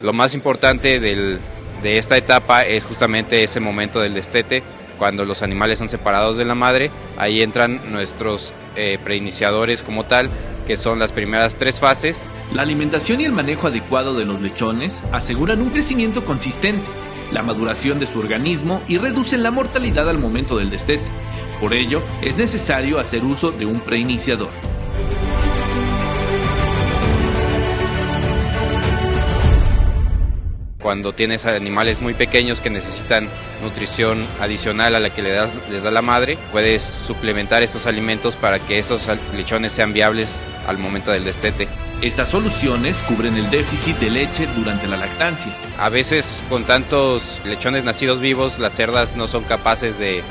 Lo más importante del, de esta etapa es justamente ese momento del destete, cuando los animales son separados de la madre, ahí entran nuestros eh, preiniciadores como tal, que son las primeras tres fases. La alimentación y el manejo adecuado de los lechones aseguran un crecimiento consistente, la maduración de su organismo y reducen la mortalidad al momento del destete. Por ello, es necesario hacer uso de un preiniciador. Cuando tienes animales muy pequeños que necesitan nutrición adicional a la que les, das, les da la madre, puedes suplementar estos alimentos para que esos lechones sean viables al momento del destete. Estas soluciones cubren el déficit de leche durante la lactancia. A veces con tantos lechones nacidos vivos, las cerdas no son capaces de,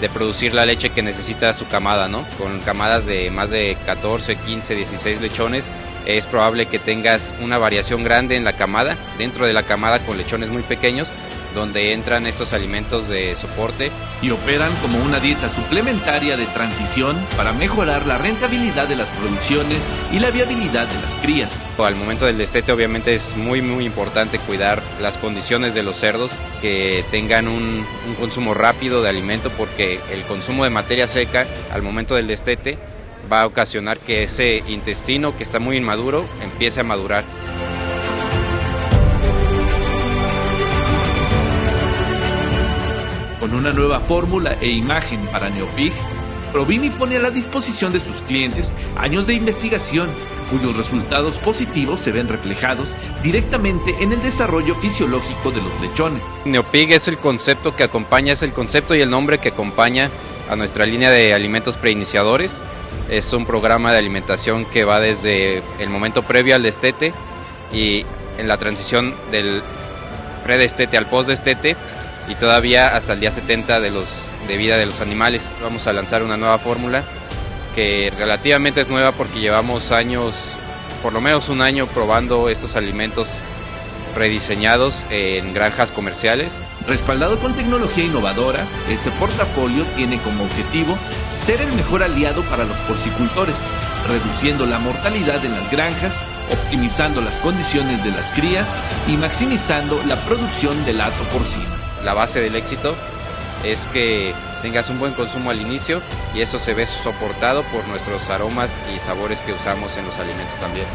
de producir la leche que necesita su camada, ¿no? Con camadas de más de 14, 15, 16 lechones, es probable que tengas una variación grande en la camada, dentro de la camada con lechones muy pequeños, donde entran estos alimentos de soporte. Y operan como una dieta suplementaria de transición para mejorar la rentabilidad de las producciones y la viabilidad de las crías. Al momento del destete obviamente es muy muy importante cuidar las condiciones de los cerdos, que tengan un, un consumo rápido de alimento porque el consumo de materia seca al momento del destete va a ocasionar que ese intestino que está muy inmaduro empiece a madurar. Con una nueva fórmula e imagen para Neopig, Provimi pone a la disposición de sus clientes años de investigación cuyos resultados positivos se ven reflejados directamente en el desarrollo fisiológico de los lechones. Neopig es el concepto que acompaña, es el concepto y el nombre que acompaña a nuestra línea de alimentos preiniciadores. Es un programa de alimentación que va desde el momento previo al destete y en la transición del predestete al postdestete y todavía hasta el día 70 de, vida de los animales. Vamos a lanzar una nueva fórmula que relativamente es nueva porque llevamos años, por lo menos un año probando estos alimentos rediseñados en granjas comerciales. Respaldado con tecnología innovadora, este portafolio tiene como objetivo ser el mejor aliado para los porcicultores, reduciendo la mortalidad en las granjas, optimizando las condiciones de las crías y maximizando la producción del hato porcino la base del éxito es que tengas un buen consumo al inicio y eso se ve soportado por nuestros aromas y sabores que usamos en los alimentos también.